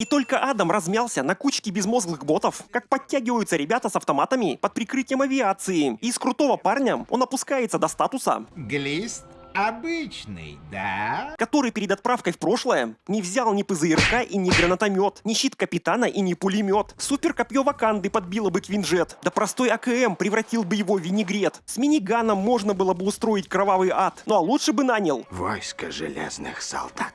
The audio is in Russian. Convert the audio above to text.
И только Адам размялся на кучке безмозглых ботов, как подтягиваются ребята с автоматами под прикрытием авиации. И из крутого парня он опускается до статуса, Глист обычный, да? который перед отправкой в прошлое не взял ни ПЗРК и ни гранатомет, ни щит капитана и ни пулемет. Супер копье Ваканды подбило бы Квинджет, да простой АКМ превратил бы его в винегрет. С миниганом можно было бы устроить кровавый ад, ну а лучше бы нанял Войско железных солдат.